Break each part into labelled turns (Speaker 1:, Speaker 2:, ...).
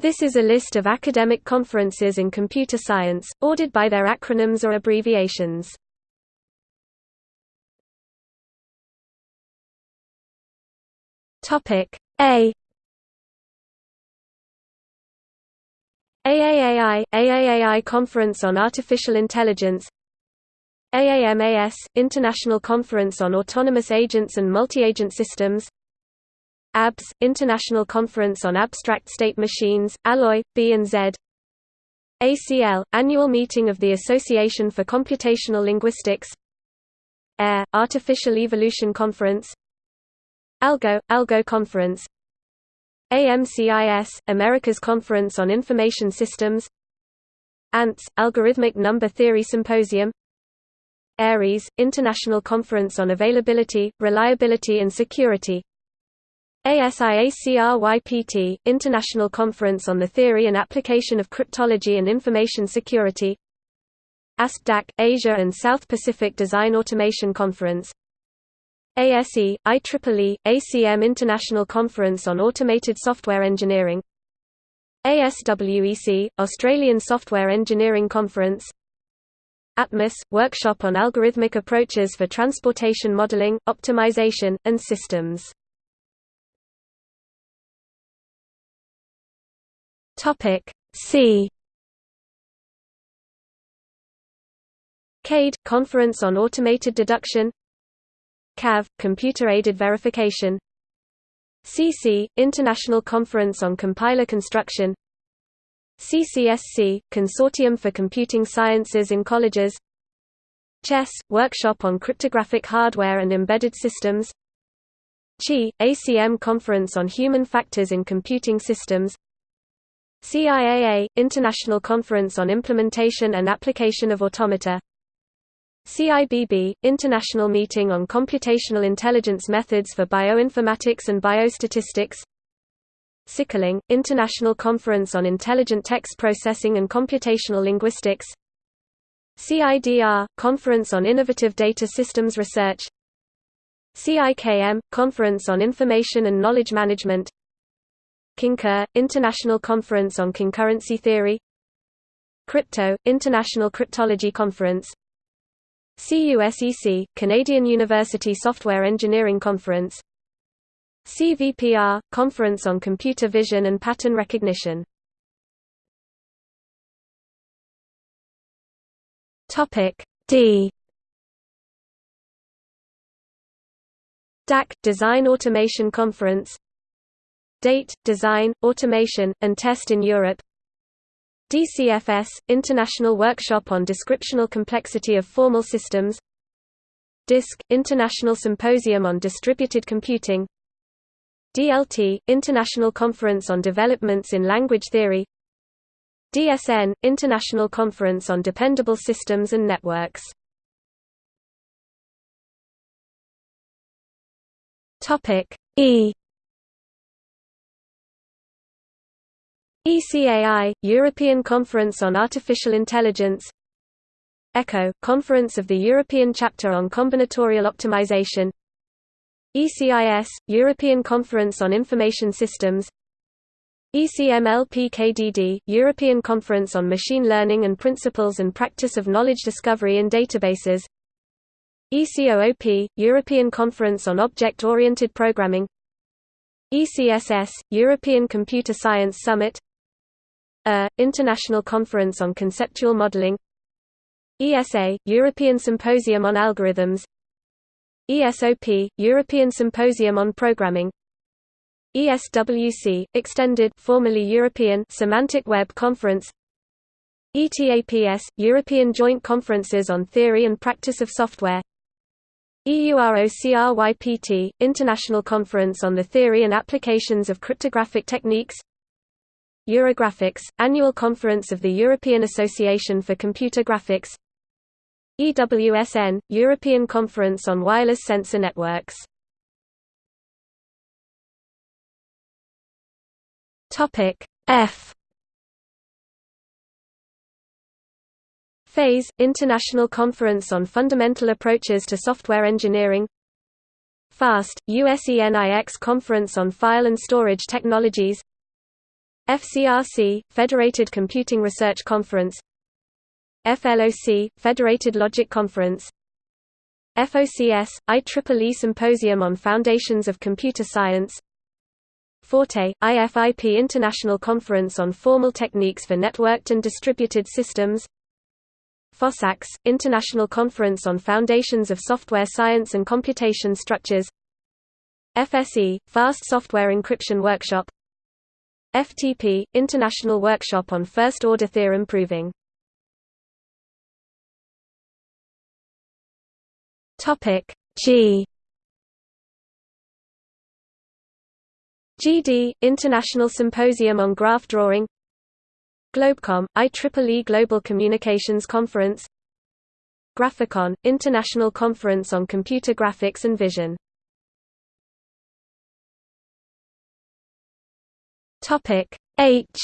Speaker 1: This is a list of academic conferences in computer science, ordered by their acronyms or abbreviations. Topic A. AAAI – AAAI Conference on Artificial Intelligence. AAMAS – International Conference on Autonomous Agents and Multi-Agent Systems ABS – International Conference on Abstract State Machines, Alloy, B and Z. ACL – Annual Meeting of the Association for Computational Linguistics. AIR – Artificial Evolution Conference. ALGO – ALGO Conference. AMCIS – America's Conference on Information Systems. ANTS – Algorithmic Number Theory Symposium. ARIES – International Conference on Availability, Reliability and Security ASIACRYPT – International Conference on the Theory and Application of Cryptology and Information Security. ASPDAC – Asia and South Pacific Design Automation Conference. ASE, IEEE, ACM International Conference on Automated Software Engineering. ASWEC, Australian Software Engineering Conference. ATMOS – Workshop on Algorithmic Approaches for Transportation Modeling, Optimization, and Systems See CADE – Conference on Automated Deduction. CAV – Computer-Aided Verification. CC – International Conference on Compiler Construction. CCSC – Consortium for Computing Sciences in Colleges. CHES – Workshop on Cryptographic Hardware and Embedded Systems. CHI – ACM Conference on Human Factors in Computing Systems CIAA – International Conference on Implementation and Application of Automata. CIBB – International Meeting on Computational Intelligence Methods for Bioinformatics and Biostatistics. CICLING – International Conference on Intelligent Text Processing and Computational Linguistics. CIDR – Conference on Innovative Data Systems Research. CIKM – Conference on Information and Knowledge Management CONCUR – International Conference on Concurrency Theory. Crypto – International Cryptology Conference. CUSEC – Canadian University Software Engineering Conference. CVPR – Conference on Computer Vision and Pattern Recognition. D. DAC – Design Automation Conference Date, Design, Automation, and Test in Europe. DCFS – International Workshop on Descriptional Complexity of Formal Systems. DISC – International Symposium on Distributed Computing. DLT – International Conference on Developments in Language Theory. DSN – International Conference on Dependable Systems and Networks. E ECAI – European Conference on Artificial Intelligence ECCO – Conference of the European Chapter on Combinatorial Optimization ECIS – European Conference on Information Systems ECMLPKDD – European Conference on Machine Learning and Principles and Practice of Knowledge Discovery in Databases ECOOP – European Conference on Object-Oriented Programming ECSS – European Computer Science Summit ER, International Conference on Conceptual Modeling. ESA, European Symposium on Algorithms. ESOP, European Symposium on Programming. ESWC, Extended formerly European Semantic Web Conference. ETAPS, European Joint Conferences on Theory and Practice of Software. EUROCRYPT, International Conference on the Theory and Applications of Cryptographic Techniques Eurographics, Annual Conference of the European Association for Computer Graphics EWSN, European Conference on Wireless Sensor Networks. F. FASE International Conference on Fundamental Approaches to Software Engineering. FAST, USENIX Conference on File and Storage Technologies FCRC, Federated Computing Research Conference. FLOC, Federated Logic Conference. FOCS, IEEE Symposium on Foundations of Computer Science. Forte, IFIP International Conference on Formal Techniques for Networked and Distributed Systems. FoSSaCS, International Conference on Foundations of Software Science and Computation Structures. FSE, Fast Software Encryption Workshop FTP, International Workshop on First-Order Theorem Proving G. GD, International Symposium on Graph Drawing. Globecom, IEEE Global Communications Conference. Graphicon, International Conference on Computer Graphics and Vision H.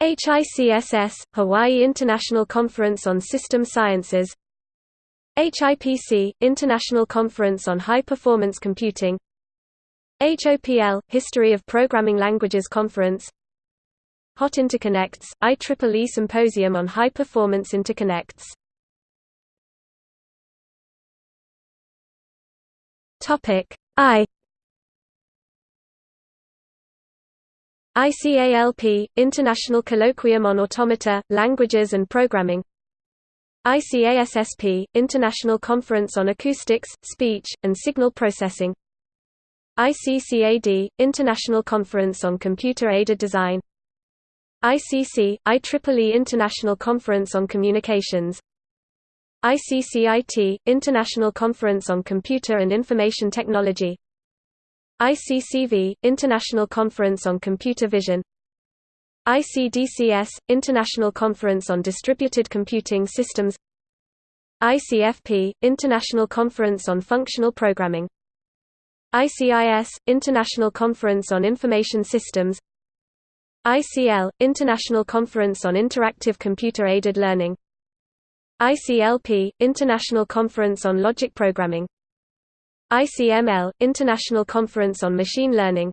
Speaker 1: HICSS, Hawaii International Conference on System Sciences. HIPC, International Conference on High Performance Computing. HOPL, History of Programming Languages Conference. Hot Interconnects, IEEE Symposium on High Performance Interconnects. I ICALP, International Colloquium on Automata, Languages and Programming. ICASSP, International Conference on Acoustics, Speech, and Signal Processing. ICCAD, International Conference on Computer-Aided Design. ICC, IEEE International Conference on Communications. ICCIT, International Conference on Computer and Information Technology ICCV, International Conference on Computer Vision ICDCS, International Conference on Distributed Computing Systems ICFP, International Conference on Functional Programming ICIS, International Conference on Information Systems ICL, International Conference on Interactive Computer-Aided Learning ICLP, International Conference on Logic Programming ICML, International Conference on Machine Learning.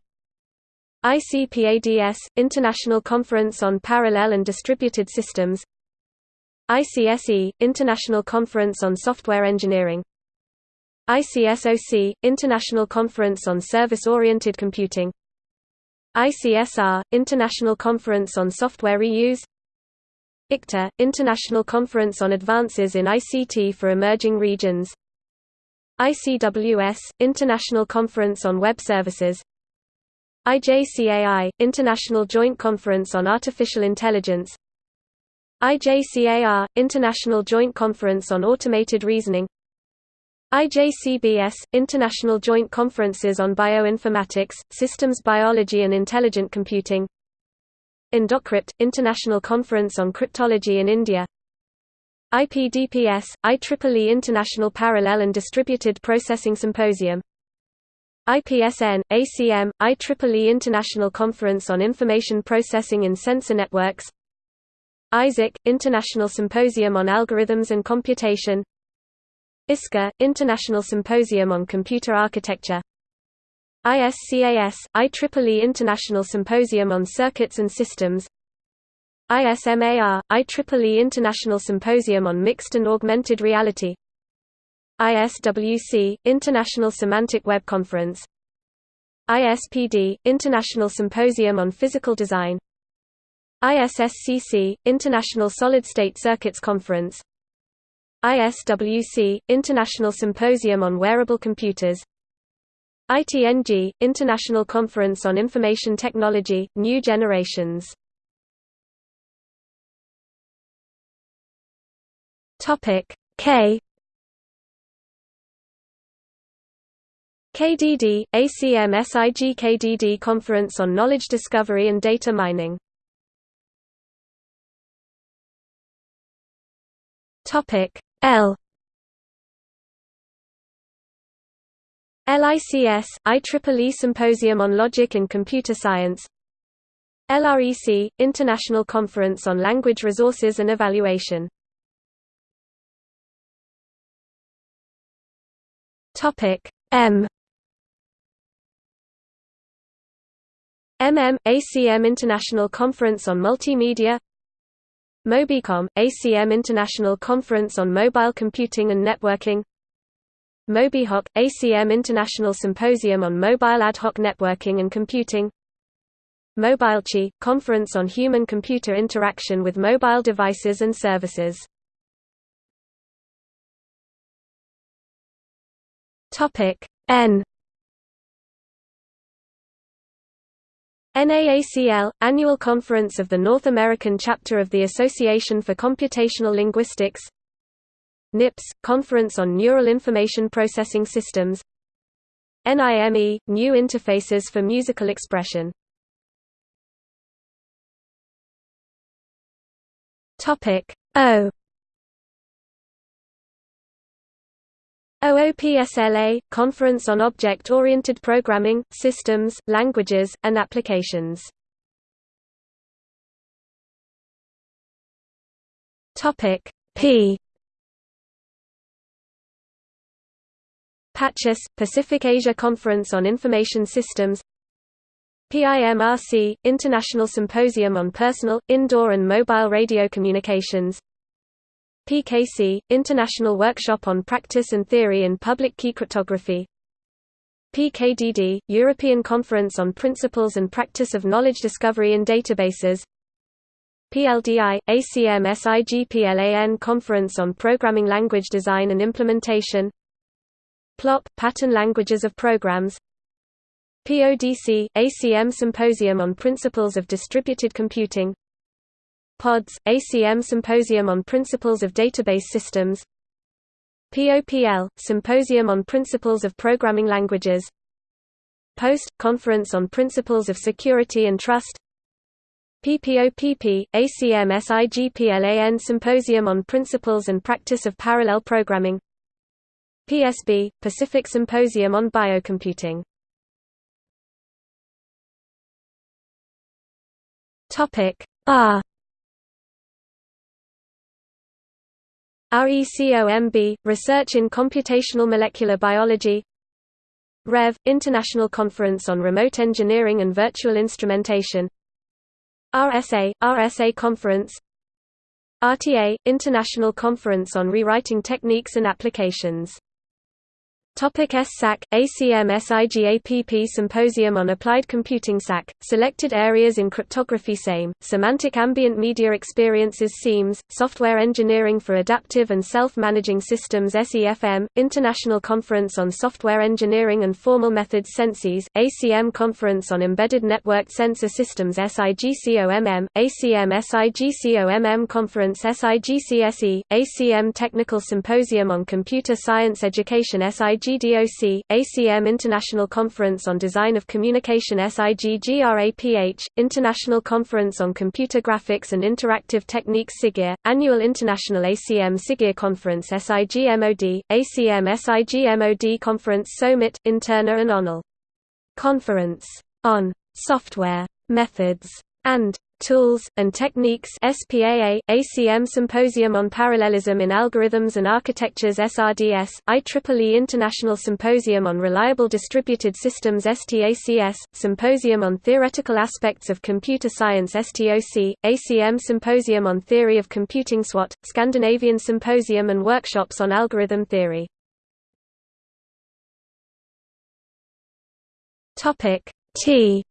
Speaker 1: ICPADS, International Conference on Parallel and Distributed Systems. ICSE, International Conference on Software Engineering. ICSOC, International Conference on Service-Oriented Computing. ICSR, International Conference on Software Reuse. ICTA, International Conference on Advances in ICT for Emerging Regions ICWS, International Conference on Web Services IJCAI, International Joint Conference on Artificial Intelligence IJCAR, International Joint Conference on Automated Reasoning IJCBS, International Joint Conferences on Bioinformatics, Systems Biology and Intelligent Computing Indocrypt, International Conference on Cryptology in India IPDPS, IEEE International Parallel and Distributed Processing Symposium. IPSN, ACM, IEEE International Conference on Information Processing in Sensor Networks. ISAAC, International Symposium on Algorithms and Computation. ISCA, International Symposium on Computer Architecture. ISCAS, IEEE International Symposium on Circuits and Systems ISMAR, IEEE International Symposium on Mixed and Augmented Reality. ISWC, International Semantic Web Conference. ISPD, International Symposium on Physical Design. ISSCC, International Solid-State Circuits Conference. ISWC, International Symposium on Wearable Computers. ITNG, International Conference on Information Technology, New Generations K. KDD, ACM SIG KDD Conference on Knowledge Discovery and Data Mining. Topic. L. LICS, IEEE Symposium on Logic in Computer Science. LREC, International Conference on Language Resources and Evaluation M. MM – ACM International Conference on Multimedia. MobiCom – ACM International Conference on Mobile Computing and Networking. MobiHoc – ACM International Symposium on Mobile Ad Hoc Networking and Computing. MobileHCI – Conference on Human-Computer Interaction with Mobile Devices and Services N. NAACL – Annual Conference of the North American Chapter of the Association for Computational Linguistics. NIPS – Conference on Neural Information Processing Systems. NIME – New Interfaces for Musical Expression. O OOPSLA – Conference on Object-Oriented Programming, Systems, Languages, and Applications. P. PACIS – Pacific Asia Conference on Information Systems. PIMRC – International Symposium on Personal, Indoor and Mobile Radio Communications PKC – International Workshop on Practice and Theory in Public Key Cryptography. PKDD – European Conference on Principles and Practice of Knowledge Discovery in Databases. PLDI – ACM SIGPLAN Conference on Programming Language Design and Implementation. PLOP – Pattern Languages of Programs. PODC – ACM Symposium on Principles of Distributed Computing PODS, ACM Symposium on Principles of Database Systems. POPL, Symposium on Principles of Programming Languages. POST, Conference on Principles of Security and Trust. PPOPP, ACM SIGPLAN Symposium on Principles and Practice of Parallel Programming. PSB, Pacific Symposium on Biocomputing. R RECOMB, Research in Computational Molecular Biology. REV, International Conference on Remote Engineering and Virtual Instrumentation. RSA, RSA Conference. RTA, International Conference on Rewriting Techniques and Applications Topic SSAC, ACM SIGAPP Symposium on Applied Computing SAC, Selected Areas in Cryptography SAME, Semantic Ambient Media Experiences SEAMS, Software Engineering for Adaptive and Self-Managing Systems SEFM, International Conference on Software Engineering and Formal Methods SenSys, ACM Conference on Embedded Networked Sensor Systems SIGCOMM, ACM SIGCOMM Conference SIGCSE, ACM Technical Symposium on Computer Science Education SIG SIGDOC, ACM International Conference on Design of Communication SIGGRAPH, International Conference on Computer Graphics and Interactive Techniques SIGIR, Annual International ACM SIGIR Conference SIGMOD, ACM SIGMOD Conference SoMeT, Interna and ONAL. Conference. On. Software, Methods, and Tools, and Techniques SPAA, ACM Symposium on Parallelism in Algorithms and Architectures SRDS, IEEE International Symposium on Reliable Distributed Systems STACS, Symposium on Theoretical Aspects of Computer Science STOC, ACM Symposium on Theory of Computing SWAT, Scandinavian Symposium and Workshops on Algorithm Theory. T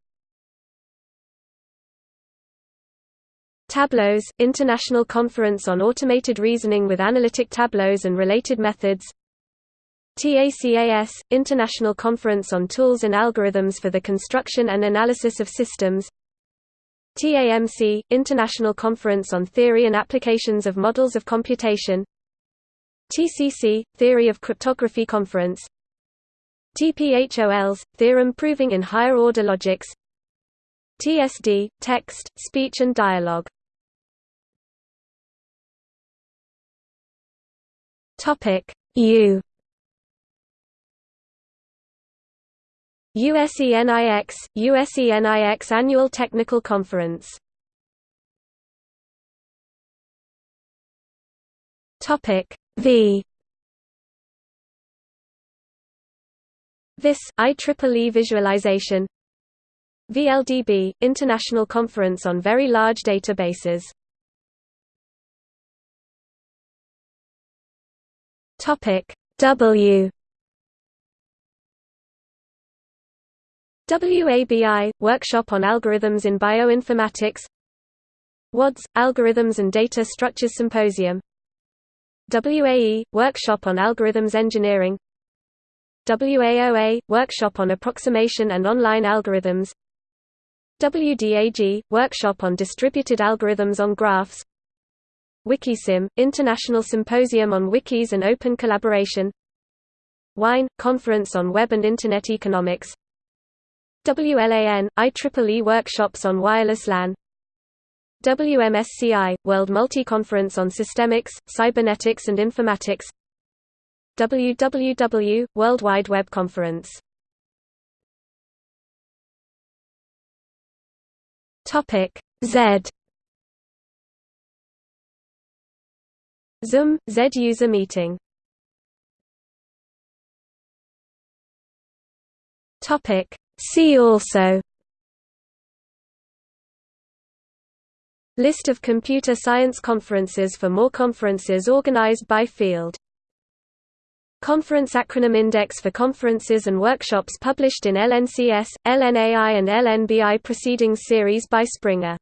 Speaker 1: Tableaux, International Conference on Automated Reasoning with Analytic Tableaux and Related Methods TACAS, International Conference on Tools and Algorithms for the Construction and Analysis of Systems TAMC, International Conference on Theory and Applications of Models of Computation TCC, Theory of Cryptography Conference TPHOLS, Theorem Proving in Higher Order Logics TSD, Text, Speech and Dialogue Topic. U. USENIX USENIX Annual Technical Conference. Topic. V. This IEEE visualization VLDB – International Conference on Very Large Databases W. WABI – Workshop on Algorithms in Bioinformatics. WADS – Algorithms and Data Structures Symposium. WAE – Workshop on Algorithms Engineering. WAOA – Workshop on Approximation and Online Algorithms. WDAG – Workshop on Distributed Algorithms on Graphs WikiSym – International Symposium on Wikis and Open Collaboration. WINE – Conference on Web and Internet Economics. WLAN – IEEE Workshops on Wireless LAN. WMSCI – World Multi-Conference on Systemics, Cybernetics and Informatics. WWW – World Wide Web Conference. Z ZUM – Z user meeting. See also. List of computer science conferences for more conferences organized by field. Conference acronym index for conferences and workshops published in LNCS, LNAI and LNBI Proceedings series by Springer